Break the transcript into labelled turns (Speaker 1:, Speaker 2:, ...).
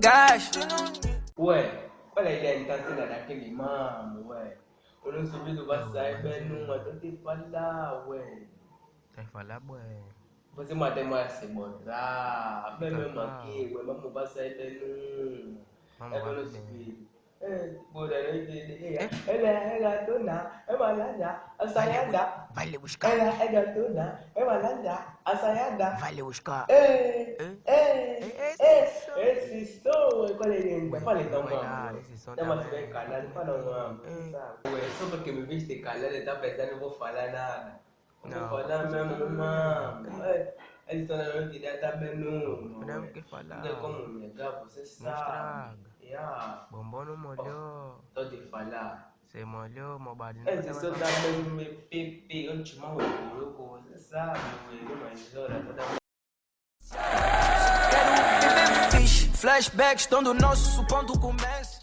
Speaker 1: Gás.
Speaker 2: Ué, olha a ideia então cena daquele mamo, ué. Eu não subido vai sair bem numa, tô te falar, ué.
Speaker 3: Vai falar, ué.
Speaker 2: Você mata mais se mostrar, bem mesmo aqui, ué, vamos vai sair bem numa. É
Speaker 3: bem.
Speaker 2: subido. É, não. Ela é gatona, é a saiada.
Speaker 1: Vai lhe buscar.
Speaker 2: Ela é gatona, é malada, a saiada.
Speaker 1: Vai lhe buscar.
Speaker 2: É,
Speaker 3: É?
Speaker 2: é,
Speaker 3: Esse
Speaker 2: é,
Speaker 3: som.
Speaker 2: esse som, qual é ele?
Speaker 3: Ué,
Speaker 2: Fala então,
Speaker 3: vai lá,
Speaker 2: mano.
Speaker 3: esse som
Speaker 2: Tá mais
Speaker 3: também.
Speaker 2: bem calado, fala um.
Speaker 3: É.
Speaker 2: Ué, só porque me viste calado, tá pensando, não vou falar nada. Não
Speaker 3: Não.
Speaker 2: vou falar mesmo, mano. É, estão na noite, já tá bem.
Speaker 3: Não tem o que falar.
Speaker 2: Não como negar, você
Speaker 3: Não
Speaker 2: sabe. Yeah,
Speaker 3: Bombom não molhou.
Speaker 2: tô te falar.
Speaker 3: Você molhou, meu barulho.
Speaker 2: Esse só tá bem me pipi, eu te mando você sabe, mas olha,
Speaker 1: Flashbacks, estão do nosso ponto começa.